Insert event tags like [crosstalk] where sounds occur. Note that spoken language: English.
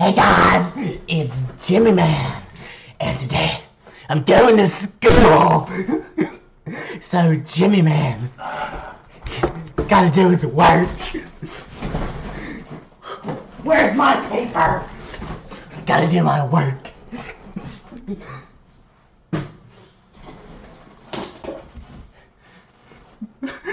Hey guys, it's Jimmy Man, and today I'm going to school. [laughs] so Jimmy Man, he's got to do his work. Where's my paper? Got to do my work. [laughs]